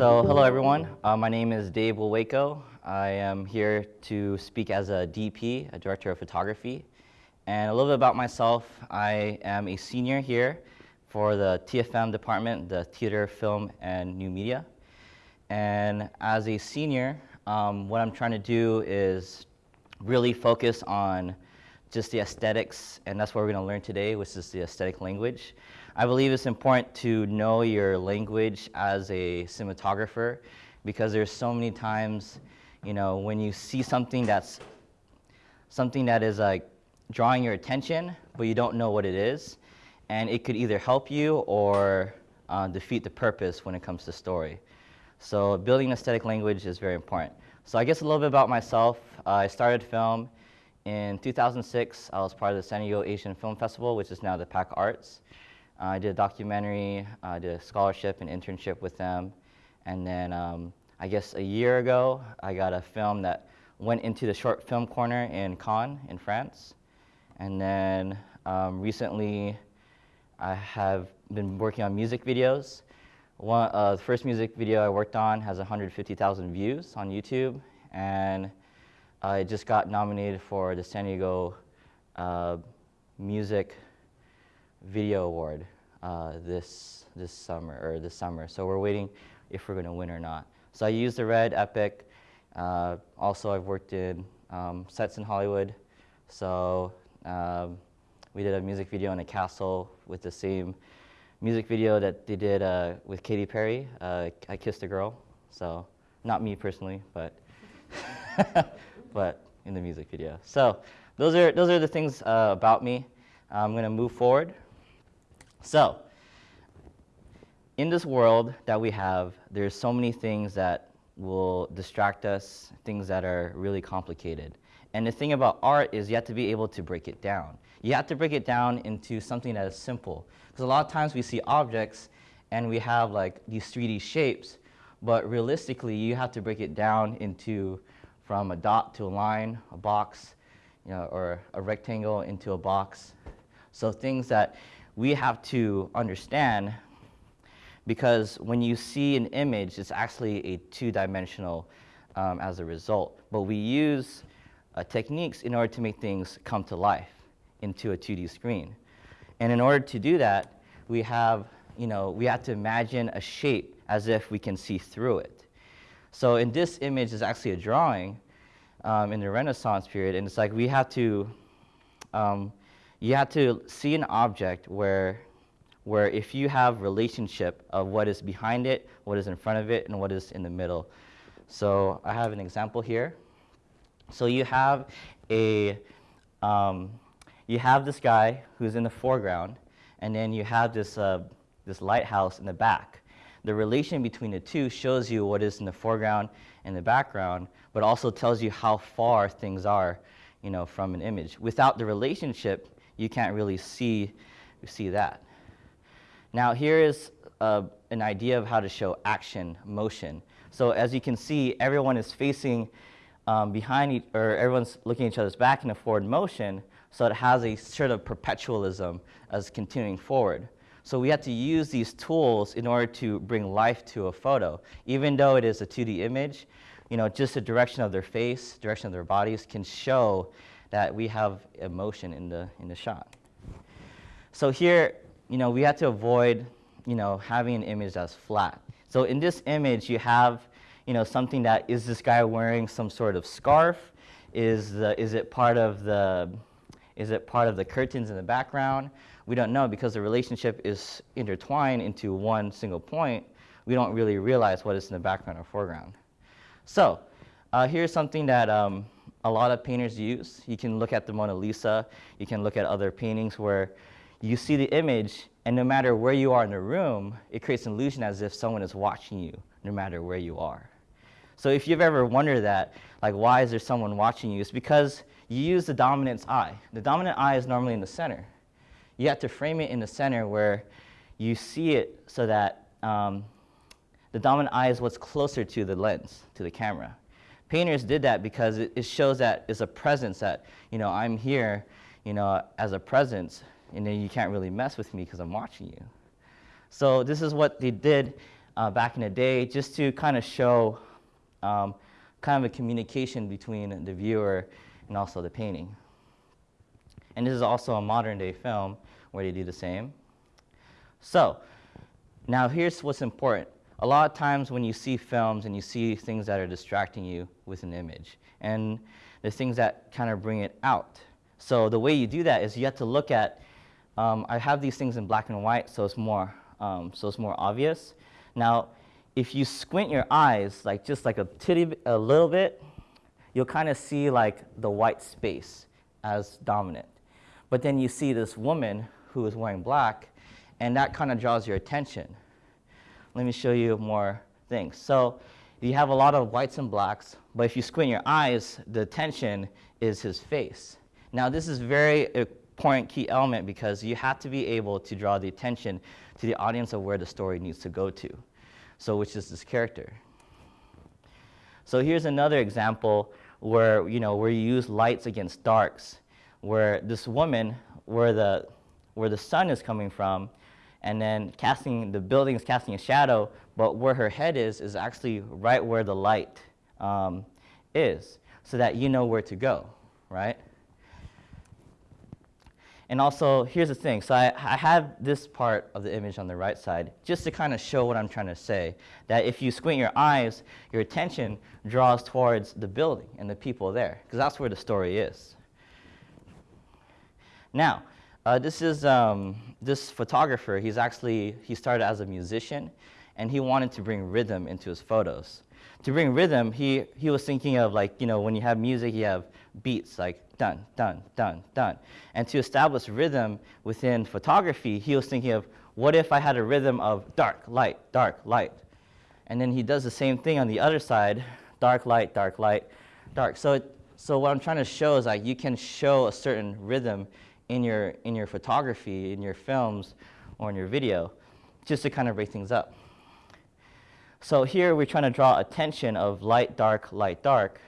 So hello everyone, uh, my name is Dave Wilwaco. I am here to speak as a DP, a Director of Photography. And a little bit about myself, I am a senior here for the TFM department, the Theater, Film, and New Media. And as a senior, um, what I'm trying to do is really focus on just the aesthetics, and that's what we're going to learn today, which is the aesthetic language. I believe it's important to know your language as a cinematographer because there's so many times, you know, when you see something that's something that is like drawing your attention, but you don't know what it is, and it could either help you or uh, defeat the purpose when it comes to story. So building aesthetic language is very important. So I guess a little bit about myself. Uh, I started film in 2006. I was part of the San Diego Asian Film Festival, which is now the PAC Arts. Uh, I did a documentary, I did a scholarship and internship with them. And then um, I guess a year ago, I got a film that went into the short film corner in Cannes in France. And then um, recently, I have been working on music videos. One, uh, the first music video I worked on has 150,000 views on YouTube. And I just got nominated for the San Diego uh, Music Video Award uh, this this summer or this summer. So we're waiting if we're going to win or not. So I used the Red Epic. Uh, also, I've worked in um, sets in Hollywood. So um, we did a music video in a castle with the same music video that they did uh, with Katy Perry. Uh, I Kissed a Girl. So not me personally, but but in the music video. So those are those are the things uh, about me. I'm going to move forward. So, in this world that we have, there's so many things that will distract us, things that are really complicated. And the thing about art is you have to be able to break it down. You have to break it down into something that is simple. Because a lot of times we see objects and we have like these 3D shapes, but realistically you have to break it down into from a dot to a line, a box, you know, or a rectangle into a box. So things that we have to understand because when you see an image, it's actually a two-dimensional um, as a result. But we use uh, techniques in order to make things come to life into a 2D screen. And in order to do that, we have, you know, we have to imagine a shape as if we can see through it. So in this image is actually a drawing um, in the Renaissance period, and it's like we have to um, you have to see an object where, where if you have relationship of what is behind it, what is in front of it, and what is in the middle. So I have an example here. So you have a, um, you have this guy who's in the foreground, and then you have this, uh, this lighthouse in the back. The relation between the two shows you what is in the foreground and the background, but also tells you how far things are you know, from an image. Without the relationship, you can't really see, see that. Now here is uh, an idea of how to show action, motion. So as you can see, everyone is facing um, behind, each, or everyone's looking at each other's back in a forward motion, so it has a sort of perpetualism as continuing forward. So we have to use these tools in order to bring life to a photo. Even though it is a 2D image, you know, just the direction of their face, direction of their bodies can show that we have emotion in the, in the shot. So here, you know, we have to avoid, you know, having an image that's flat. So in this image, you have, you know, something that, is this guy wearing some sort of scarf? Is, the, is it part of the, is it part of the curtains in the background? We don't know because the relationship is intertwined into one single point. We don't really realize what is in the background or foreground. So uh, here's something that um, a lot of painters use. You can look at the Mona Lisa, you can look at other paintings where you see the image and no matter where you are in the room, it creates an illusion as if someone is watching you no matter where you are. So if you've ever wondered that, like why is there someone watching you, it's because you use the dominant eye. The dominant eye is normally in the center. You have to frame it in the center where you see it so that um, the dominant eye is what's closer to the lens, to the camera. Painters did that because it, it shows that it's a presence that, you know, I'm here, you know, as a presence and then you can't really mess with me because I'm watching you. So this is what they did uh, back in the day, just to kind of show um, kind of a communication between the viewer and also the painting. And this is also a modern day film where they do the same. So now here's what's important. A lot of times when you see films and you see things that are distracting you with an image, and the things that kind of bring it out. So the way you do that is you have to look at, um, I have these things in black and white, so it's more, um, so it's more obvious. Now, if you squint your eyes, like just like a titty, a little bit, you'll kind of see like the white space as dominant. But then you see this woman who is wearing black, and that kind of draws your attention. Let me show you more things. So you have a lot of whites and blacks, but if you squint your eyes, the attention is his face. Now this is very uh, important key element because you have to be able to draw the attention to the audience of where the story needs to go to. So which is this character. So here's another example where, you know, where you use lights against darks, where this woman, where the, where the sun is coming from, and then casting, the building is casting a shadow, but where her head is, is actually right where the light um, is, so that you know where to go, right? And also, here's the thing. So I, I have this part of the image on the right side just to kind of show what I'm trying to say. That if you squint your eyes, your attention draws towards the building and the people there, because that's where the story is. Now, uh, this is um, this photographer. He's actually, he started as a musician, and he wanted to bring rhythm into his photos. To bring rhythm, he, he was thinking of like, you know, when you have music, you have beats like done, done, done, done. And to establish rhythm within photography, he was thinking of what if I had a rhythm of dark, light, dark, light. And then he does the same thing on the other side, dark, light, dark, light, dark. So, it, so what I'm trying to show is like you can show a certain rhythm in your, in your photography, in your films, or in your video, just to kind of break things up. So here we're trying to draw attention of light, dark, light, dark.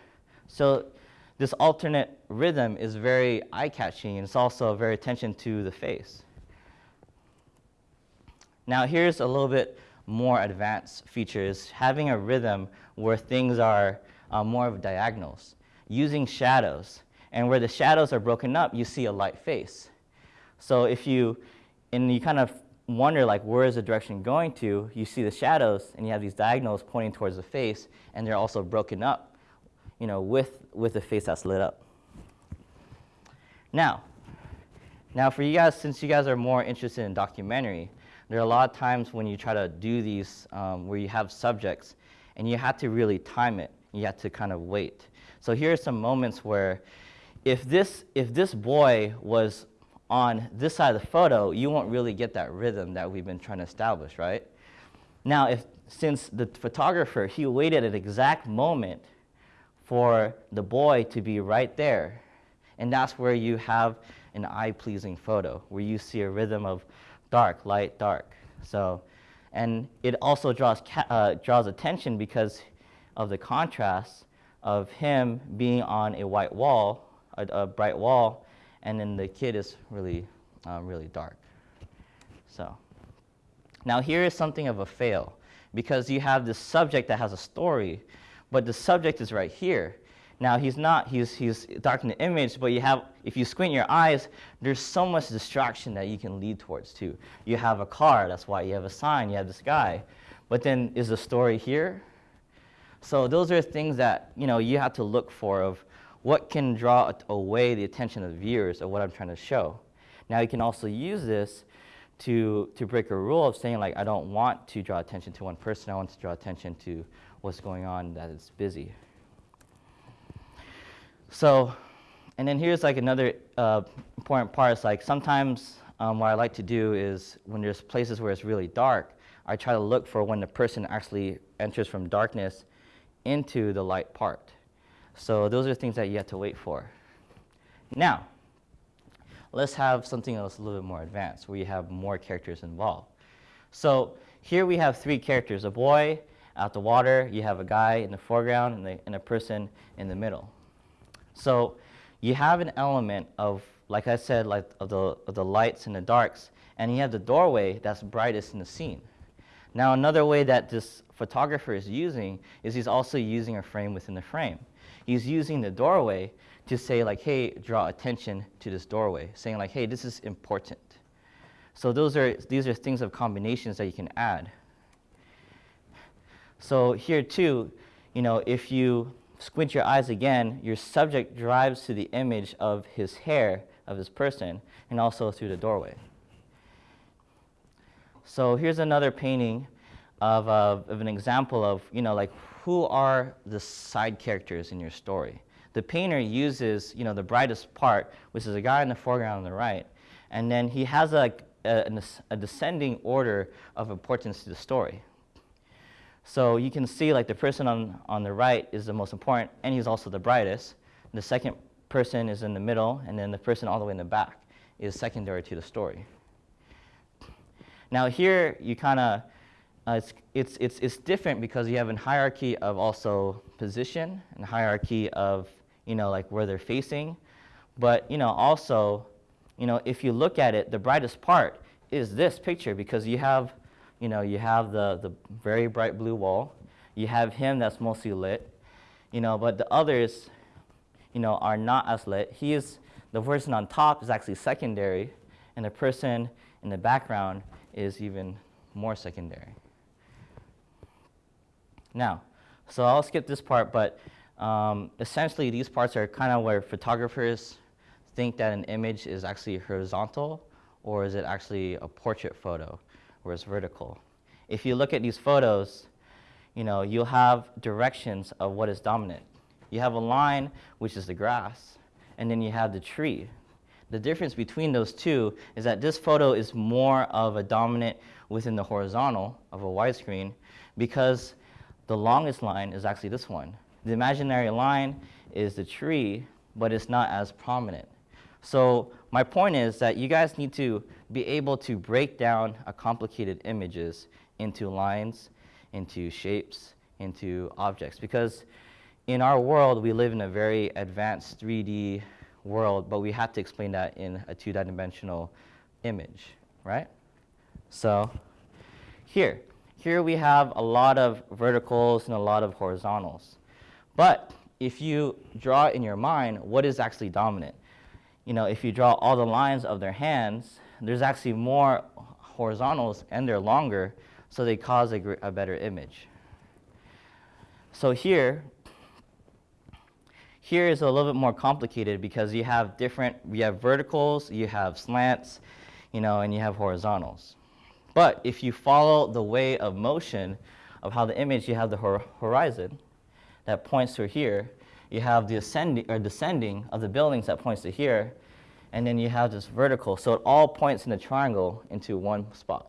So this alternate rhythm is very eye-catching and it's also very attention to the face. Now here's a little bit more advanced features, having a rhythm where things are uh, more of diagonals, using shadows. And where the shadows are broken up, you see a light face. So if you, and you kind of wonder like where is the direction going to, you see the shadows and you have these diagonals pointing towards the face and they're also broken up you know, with, with the face that's lit up. Now, now for you guys, since you guys are more interested in documentary, there are a lot of times when you try to do these um, where you have subjects and you have to really time it. You have to kind of wait. So here are some moments where if this, if this boy was on this side of the photo, you won't really get that rhythm that we've been trying to establish, right? Now, if, since the photographer, he waited an exact moment for the boy to be right there. And that's where you have an eye-pleasing photo, where you see a rhythm of dark, light, dark. So, and it also draws, uh, draws attention because of the contrast of him being on a white wall, a, a bright wall, and then the kid is really, uh, really dark. So, now here is something of a fail because you have this subject that has a story, but the subject is right here. Now he's not, he's, he's dark in the image, but you have, if you squint your eyes, there's so much distraction that you can lead towards too. You have a car, that's why you have a sign, you have this guy. But then is the story here? So those are things that, you know, you have to look for of what can draw away the attention of viewers of what I'm trying to show. Now you can also use this to, to break a rule of saying like, I don't want to draw attention to one person, I want to draw attention to what's going on that it's busy. So, and then here's like another uh, important part. It's like sometimes um, what I like to do is when there's places where it's really dark, I try to look for when the person actually enters from darkness into the light part. So those are things that you have to wait for. Now, let's have something else a little bit more advanced where you have more characters involved. So here we have three characters, a boy, out the water, you have a guy in the foreground and, the, and a person in the middle. So you have an element of like I said, like of the, of the lights and the darks, and you have the doorway that's brightest in the scene. Now, another way that this photographer is using is he's also using a frame within the frame. He's using the doorway to say like, hey, draw attention to this doorway, saying like, hey, this is important. So those are, these are things of combinations that you can add. So here too, you know, if you squint your eyes again, your subject drives to the image of his hair, of his person, and also through the doorway. So here's another painting of, uh, of an example of, you know, like who are the side characters in your story. The painter uses, you know, the brightest part, which is a guy in the foreground on the right, and then he has a, a, a descending order of importance to the story. So you can see like the person on, on the right is the most important, and he's also the brightest. The second person is in the middle, and then the person all the way in the back is secondary to the story. Now here you kind of, uh, it's, it's, it's, it's different because you have a hierarchy of also position and hierarchy of, you know, like where they're facing. But, you know, also, you know, if you look at it, the brightest part is this picture because you have you know, you have the, the very bright blue wall. You have him that's mostly lit, you know, but the others, you know, are not as lit. He is, the person on top is actually secondary, and the person in the background is even more secondary. Now, so I'll skip this part, but um, essentially these parts are kind of where photographers think that an image is actually horizontal or is it actually a portrait photo where it's vertical. If you look at these photos, you know, you'll have directions of what is dominant. You have a line, which is the grass, and then you have the tree. The difference between those two is that this photo is more of a dominant within the horizontal of a widescreen because the longest line is actually this one. The imaginary line is the tree, but it's not as prominent. So my point is that you guys need to be able to break down a complicated images into lines, into shapes, into objects. Because in our world, we live in a very advanced 3D world, but we have to explain that in a two-dimensional image, right? So here, here we have a lot of verticals and a lot of horizontals. But if you draw in your mind, what is actually dominant? you know, if you draw all the lines of their hands, there's actually more horizontals and they're longer, so they cause a, a better image. So here, here is a little bit more complicated because you have different, you have verticals, you have slants, you know, and you have horizontals. But if you follow the way of motion of how the image, you have the hor horizon that points to here, you have the ascending or descending of the buildings that points to here, and then you have this vertical. So it all points in the triangle into one spot.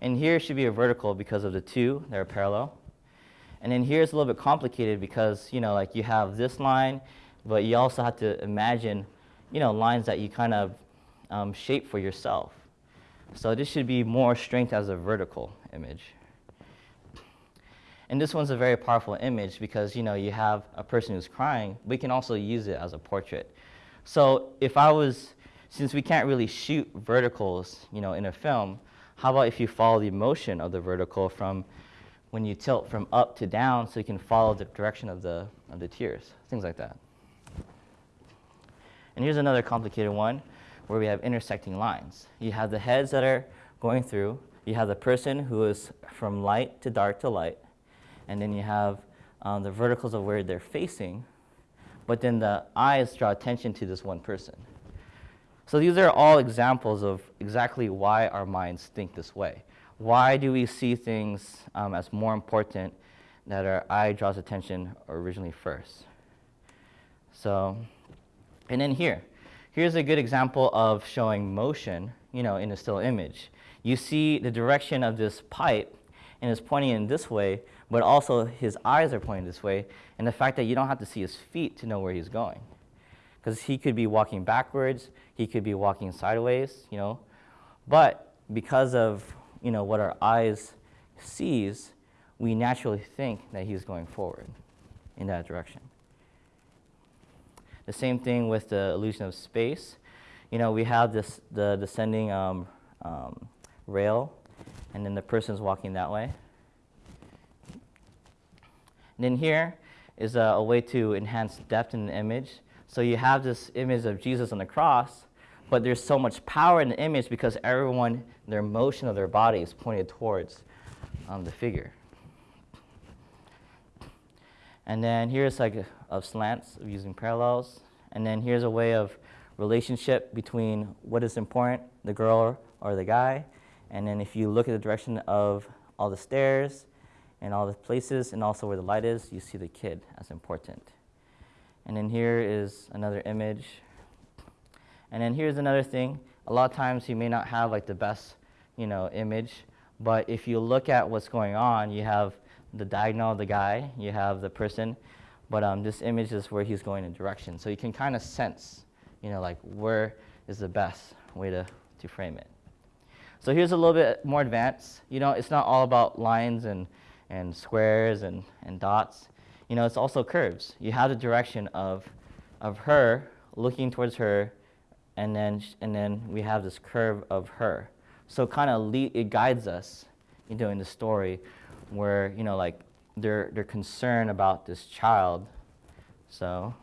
And here should be a vertical because of the two, they're parallel. And then here's a little bit complicated because, you know, like you have this line, but you also have to imagine, you know, lines that you kind of um, shape for yourself. So this should be more strength as a vertical image. And this one's a very powerful image because you know you have a person who's crying, we can also use it as a portrait. So if I was, since we can't really shoot verticals, you know, in a film, how about if you follow the motion of the vertical from when you tilt from up to down so you can follow the direction of the, of the tears, things like that. And here's another complicated one where we have intersecting lines. You have the heads that are going through, you have the person who is from light to dark to light, and then you have um, the verticals of where they're facing, but then the eyes draw attention to this one person. So these are all examples of exactly why our minds think this way. Why do we see things um, as more important that our eye draws attention originally first? So, and then here, here's a good example of showing motion, you know, in a still image. You see the direction of this pipe and it's pointing in this way, but also his eyes are pointing this way, and the fact that you don't have to see his feet to know where he's going. Because he could be walking backwards, he could be walking sideways, you know. But because of, you know, what our eyes sees, we naturally think that he's going forward in that direction. The same thing with the illusion of space. You know, we have this the descending um, um, rail, and then the person's walking that way. And then here is a, a way to enhance depth in the image. So you have this image of Jesus on the cross, but there's so much power in the image because everyone, their motion of their body is pointed towards um, the figure. And then here's like of slants of using parallels. And then here's a way of relationship between what is important, the girl or the guy. And then if you look at the direction of all the stairs and all the places and also where the light is, you see the kid as important. And then here is another image. And then here's another thing. A lot of times you may not have like the best, you know, image, but if you look at what's going on, you have the diagonal of the guy, you have the person, but um, this image is where he's going in direction. So you can kind of sense, you know, like where is the best way to, to frame it. So here's a little bit more advanced. You know, it's not all about lines and, and squares and, and dots. You know, it's also curves. You have the direction of, of her looking towards her, and then, and then we have this curve of her. So kind of it guides us, you know, in the story where, you know, like they're, they're concerned about this child. So,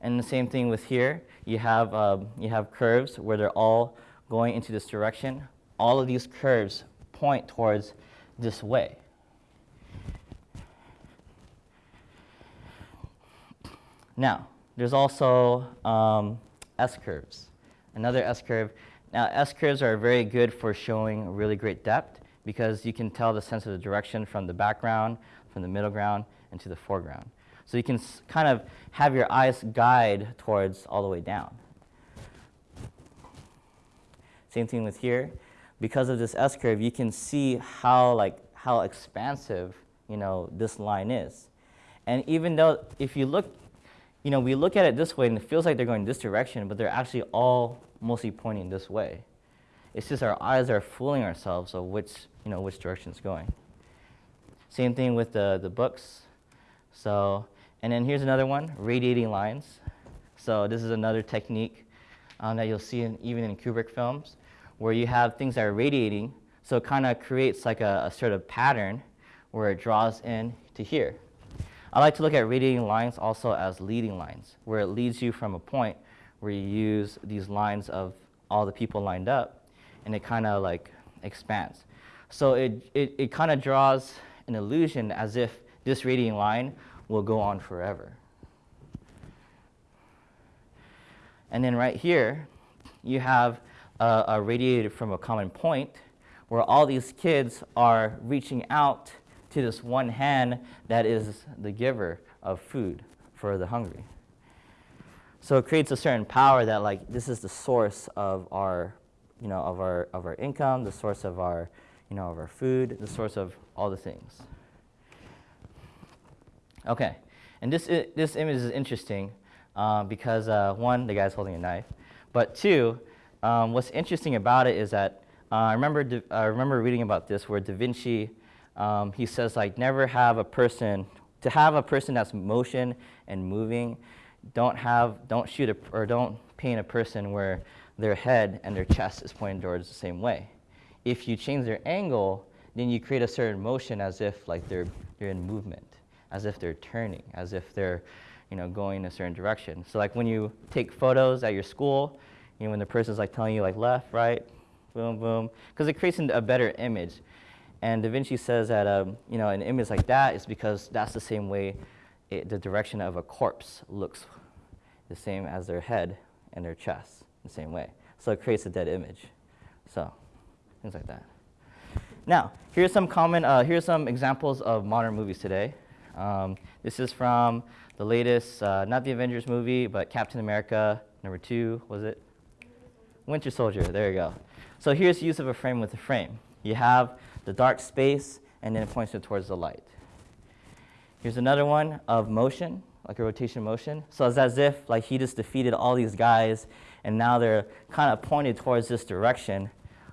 and the same thing with here. You have, um, you have curves where they're all going into this direction. All of these curves point towards this way. Now, there's also um, S-curves, another S-curve. Now, S-curves are very good for showing really great depth because you can tell the sense of the direction from the background, from the middle ground, and to the foreground. So you can kind of have your eyes guide towards all the way down. Same thing with here. Because of this S-curve, you can see how, like, how expansive you know, this line is. And even though if you look, you know, we look at it this way and it feels like they're going this direction, but they're actually all mostly pointing this way. It's just our eyes are fooling ourselves of which, you know, which direction it's going. Same thing with the, the books. So, and then here's another one, radiating lines. So this is another technique um, that you'll see in, even in Kubrick films, where you have things that are radiating, so it kind of creates like a, a sort of pattern where it draws in to here. I like to look at radiating lines also as leading lines, where it leads you from a point where you use these lines of all the people lined up and it kind of like expands. So it, it, it kind of draws an illusion as if this radiating line will go on forever. And then right here, you have a, a radiated from a common point where all these kids are reaching out to this one hand that is the giver of food for the hungry. So it creates a certain power that like this is the source of our you know, of our, of our income, the source of our, you know, of our food, the source of all the things. Okay, and this, this image is interesting uh, because uh, one, the guy's holding a knife, but two, um, what's interesting about it is that uh, I, remember I remember reading about this where Da Vinci, um, he says like never have a person, to have a person that's motion and moving, don't have, don't shoot a, or don't paint a person where their head and their chest is pointing towards the same way. If you change their angle, then you create a certain motion as if like they're, they're in movement, as if they're turning, as if they're you know, going in a certain direction. So like when you take photos at your school, you know, when the person's like telling you like left, right, boom, boom, because it creates a better image. And Da Vinci says that um, you know, an image like that is because that's the same way it, the direction of a corpse looks the same as their head and their chest the same way. So it creates a dead image. So things like that. Now, here's some common, uh, here's some examples of modern movies today. Um, this is from the latest, uh, not the Avengers movie, but Captain America, number two, was it? Winter Soldier, there you go. So here's use of a frame with a frame. You have the dark space, and then it points it towards the light. Here's another one of motion, like a rotation motion. So it's as if like he just defeated all these guys and now they're kind of pointed towards this direction.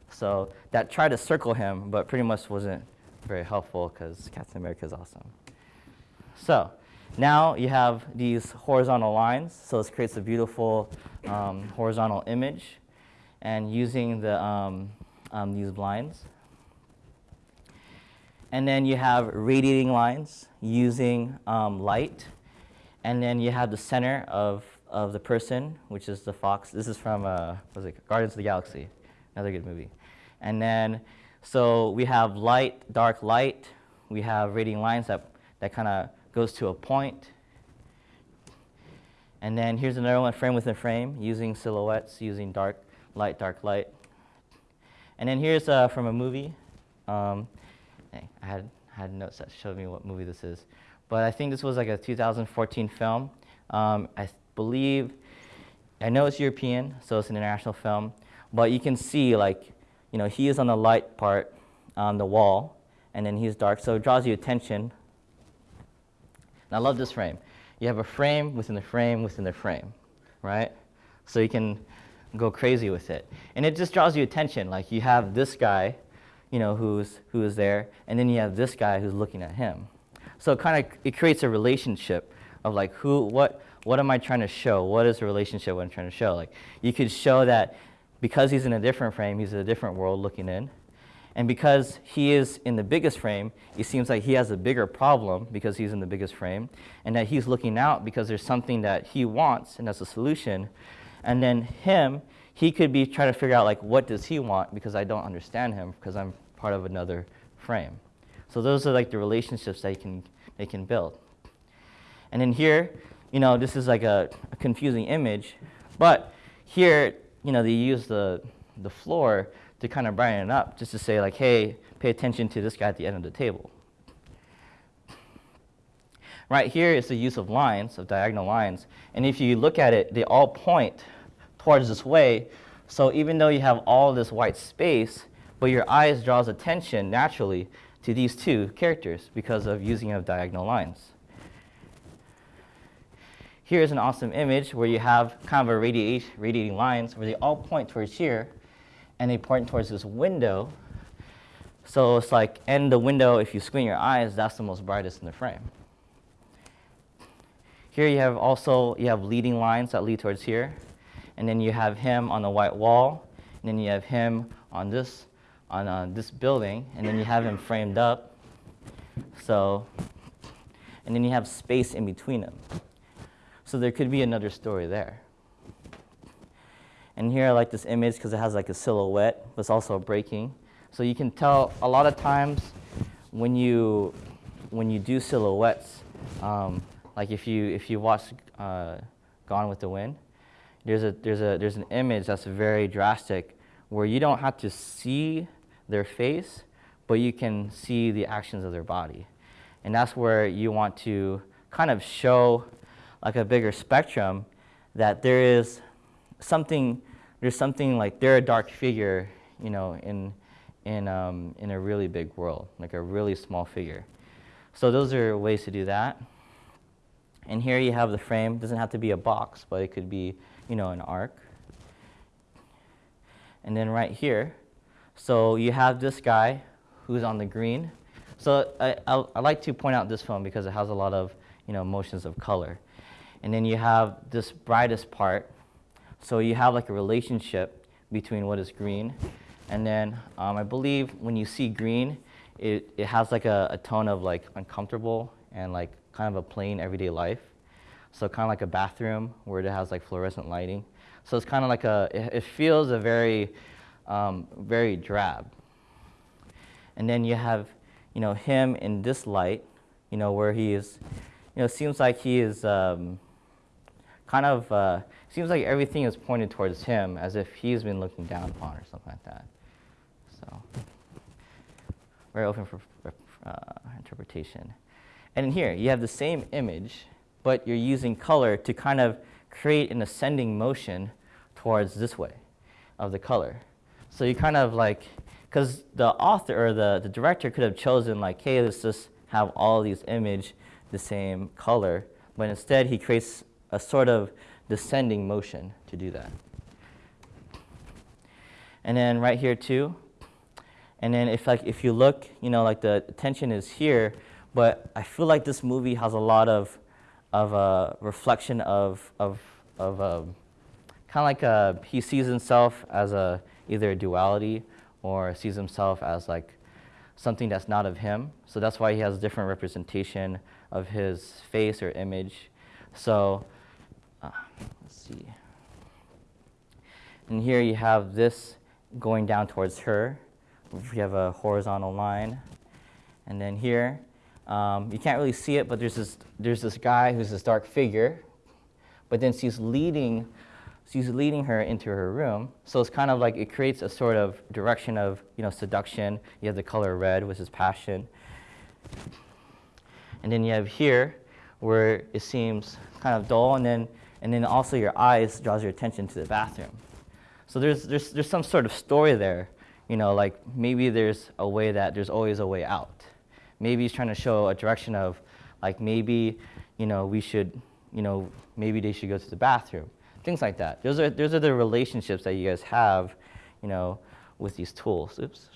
So that tried to circle him, but pretty much wasn't very helpful because Captain America is awesome. So now you have these horizontal lines, so this creates a beautiful um, horizontal image. And using the, um, um, these blinds. And then you have radiating lines using um, light. And then you have the center of, of the person, which is the fox. This is from, uh, was it, Guardians of the Galaxy, another good movie. And then, so we have light, dark light. We have radiating lines that, that kind of goes to a point. And then here's another one, frame within frame, using silhouettes, using dark light, dark light. And then here's uh, from a movie. Um, I had, had notes that showed me what movie this is. But I think this was like a 2014 film. Um, I believe, I know it's European, so it's an international film. But you can see, like, you know, he is on the light part on the wall, and then he's dark, so it draws you attention. And I love this frame. You have a frame within the frame within the frame, right? So you can go crazy with it. And it just draws you attention. Like you have this guy, you know, who's, who is there, and then you have this guy who's looking at him. So it kind of, it creates a relationship of like who, what, what am I trying to show? What is the relationship what I'm trying to show? Like you could show that because he's in a different frame, he's in a different world looking in. And because he is in the biggest frame, it seems like he has a bigger problem because he's in the biggest frame, and that he's looking out because there's something that he wants, and that's a solution. And then him, he could be trying to figure out like what does he want because I don't understand him because I'm part of another frame. So those are like the relationships they can they can build. And then here, you know, this is like a, a confusing image, but here, you know, they use the the floor to kind of brighten it up, just to say like, hey, pay attention to this guy at the end of the table. Right here is the use of lines, of diagonal lines. And if you look at it, they all point towards this way. So even though you have all this white space, but your eyes draws attention naturally to these two characters because of using of diagonal lines. Here's an awesome image where you have kind of a radiate, radiating lines where they all point towards here and they point towards this window. So it's like, and the window, if you squint your eyes, that's the most brightest in the frame. Here you have also, you have leading lines that lead towards here. And then you have him on the white wall. And then you have him on this, on uh, this building. And then you have him framed up. So, and then you have space in between them. So there could be another story there. And here I like this image because it has like a silhouette, but it's also breaking. So you can tell a lot of times when you, when you do silhouettes, um, like if you if you watch uh, Gone with the Wind, there's a there's a there's an image that's very drastic where you don't have to see their face, but you can see the actions of their body, and that's where you want to kind of show like a bigger spectrum that there is something there's something like they're a dark figure, you know, in in um, in a really big world, like a really small figure. So those are ways to do that. And here you have the frame. It doesn't have to be a box, but it could be, you know, an arc. And then right here, so you have this guy who's on the green. So I, I, I like to point out this film because it has a lot of, you know, motions of color. And then you have this brightest part. So you have like a relationship between what is green. And then um, I believe when you see green, it, it has like a, a tone of like uncomfortable and like kind of a plain everyday life. So kind of like a bathroom where it has like fluorescent lighting. So it's kind of like a, it, it feels a very, um, very drab. And then you have, you know, him in this light, you know, where he is, you know, seems like he is um, kind of, uh, seems like everything is pointed towards him as if he's been looking down upon or something like that. So, very open for uh, interpretation. And in here, you have the same image, but you're using color to kind of create an ascending motion towards this way of the color. So you kind of like, because the author or the, the director could have chosen like, hey, let's just have all these image the same color, but instead he creates a sort of descending motion to do that. And then right here too, and then if like if you look, you know, like the tension is here, but I feel like this movie has a lot of of a reflection of, of, of um, a, kind of like a, he sees himself as a, either a duality or sees himself as like something that's not of him. So that's why he has a different representation of his face or image. So uh, let's see. And here you have this going down towards her. We have a horizontal line. And then here, um, you can't really see it, but there's this, there's this guy who's this dark figure. But then she's leading, she's leading her into her room. So it's kind of like it creates a sort of direction of you know, seduction. You have the color red, which is passion. And then you have here, where it seems kind of dull, and then, and then also your eyes draws your attention to the bathroom. So there's, there's, there's some sort of story there, you know, like maybe there's a way that there's always a way out. Maybe he's trying to show a direction of, like maybe, you know, we should, you know, maybe they should go to the bathroom. Things like that. Those are, those are the relationships that you guys have, you know, with these tools. Oops.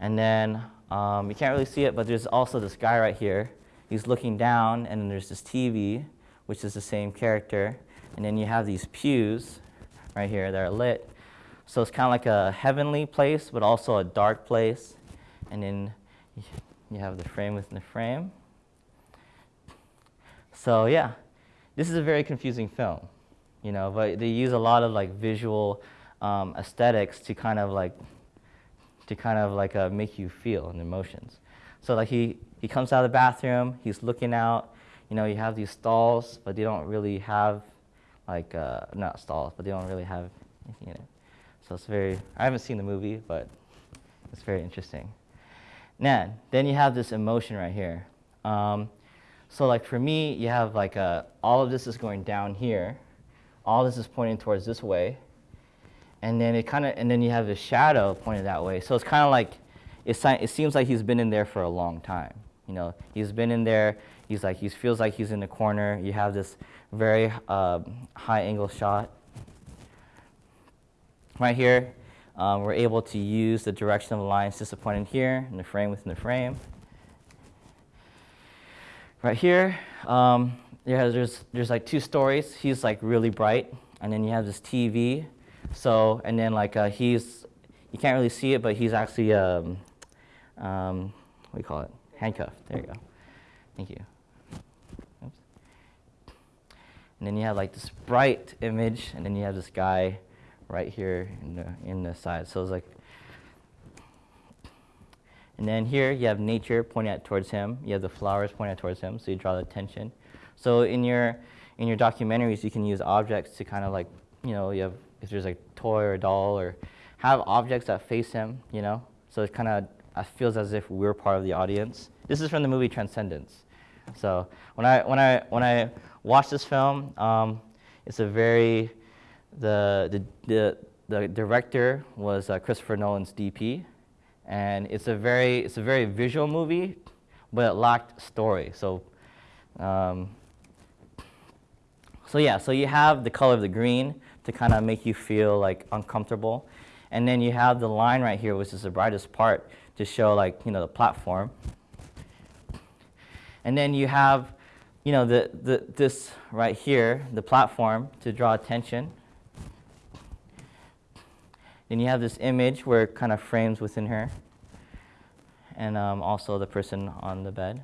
And then um, you can't really see it, but there's also this guy right here he's looking down, and then there's this TV, which is the same character. And then you have these pews right here that are lit. So it's kind of like a heavenly place, but also a dark place. And then you have the frame within the frame. So yeah, this is a very confusing film, you know, but they use a lot of like visual um, aesthetics to kind of like, to kind of like uh, make you feel and emotions. So like he, he comes out of the bathroom, he's looking out, you know, you have these stalls, but they don't really have, like, uh, not stalls, but they don't really have anything in it. So it's very, I haven't seen the movie, but it's very interesting. Now, then you have this emotion right here. Um, so like for me, you have like a, uh, all of this is going down here. All this is pointing towards this way. And then it kind of, and then you have the shadow pointing that way. So it's kind of like, it, it seems like he's been in there for a long time. You know, he's been in there. He's like he feels like he's in the corner. You have this very uh, high angle shot. Right here, um, we're able to use the direction of the lines just pointing here in the frame within the frame. Right here, um, yeah, there's, there's like two stories. He's like really bright, and then you have this TV. So, and then like uh, he's, you can't really see it, but he's actually, um, um, what do you call it? handcuffed. There you go. Thank you. Oops. And then you have like this bright image, and then you have this guy right here in the, in the side. So it's like, and then here you have nature pointing out towards him. You have the flowers pointing out towards him, so you draw the attention. So in your, in your documentaries, you can use objects to kind of like, you know, you have, if there's like a toy or a doll, or have objects that face him, you know, so it kind of uh, it feels as if we're part of the audience. This is from the movie Transcendence. So when I, when I, when I watched this film, um, it's a very, the, the, the, the director was uh, Christopher Nolan's DP, and it's a very, it's a very visual movie, but it lacked story. So, um, so yeah, so you have the color of the green to kind of make you feel like uncomfortable. And then you have the line right here, which is the brightest part, to show like, you know, the platform. And then you have, you know, the, the, this right here, the platform to draw attention. Then you have this image where it kind of frames within her. And um, also the person on the bed.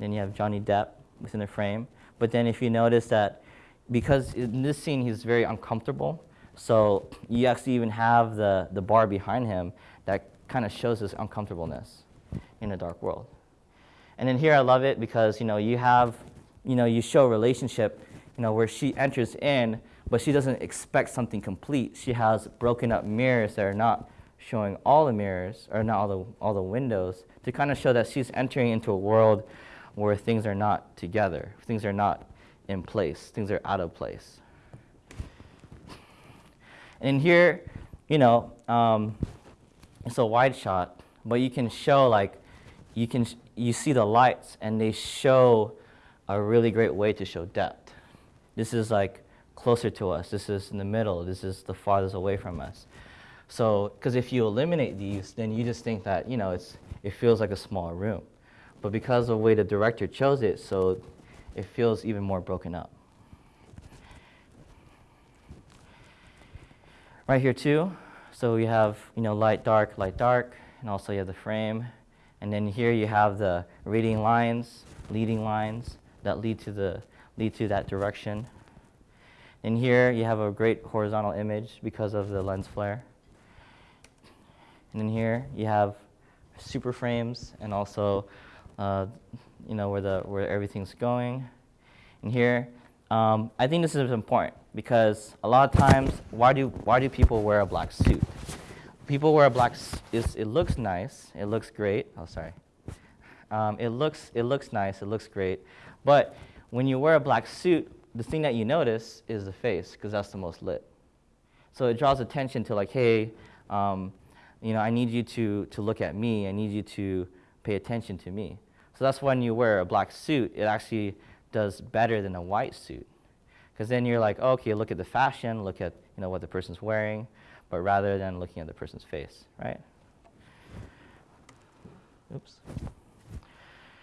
Then you have Johnny Depp within the frame. But then if you notice that because in this scene he's very uncomfortable, so you actually even have the, the bar behind him that kind of shows his uncomfortableness in a dark world. And then here I love it because, you know, you have, you know, you show relationship, you know, where she enters in, but she doesn't expect something complete. She has broken up mirrors that are not showing all the mirrors, or not all the, all the windows, to kind of show that she's entering into a world where things are not together, things are not in place, things are out of place. And here, you know, um, it's a wide shot, but you can show like, you can, you see the lights and they show a really great way to show depth. This is like closer to us. This is in the middle. This is the farthest away from us. So, because if you eliminate these, then you just think that, you know, it's, it feels like a small room. But because of the way the director chose it, so it feels even more broken up. Right here too, so we have you know light, dark, light, dark, and also you have the frame. And then here you have the reading lines, leading lines that lead to, the, lead to that direction. And here you have a great horizontal image because of the lens flare. And then here you have super frames and also uh, you know, where, the, where everything's going. And here, um, I think this is important because a lot of times, why do, why do people wear a black suit? People wear a black. It looks nice. It looks great. Oh, sorry. Um, it looks it looks nice. It looks great. But when you wear a black suit, the thing that you notice is the face because that's the most lit. So it draws attention to like, hey, um, you know, I need you to to look at me. I need you to pay attention to me. So that's when you wear a black suit. It actually does better than a white suit because then you're like, oh, okay, look at the fashion, look at you know what the person's wearing but rather than looking at the person's face, right? Oops.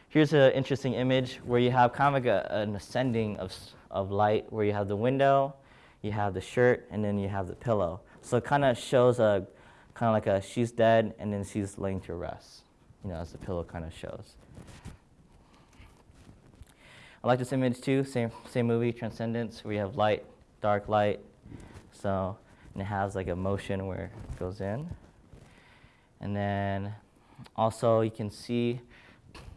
Here's an interesting image where you have kind of like a, an ascending of, of light, where you have the window, you have the shirt, and then you have the pillow. So it kind of shows a, kind of like a she's dead, and then she's laying to rest, you know, as the pillow kind of shows. I like this image too, same, same movie, Transcendence, where you have light, dark light. So and it has like a motion where it goes in. And then also you can see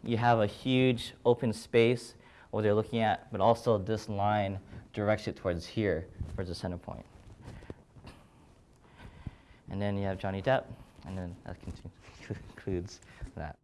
you have a huge open space what they're looking at, but also this line directs it towards here, towards the center point. And then you have Johnny Depp, and then that concludes that.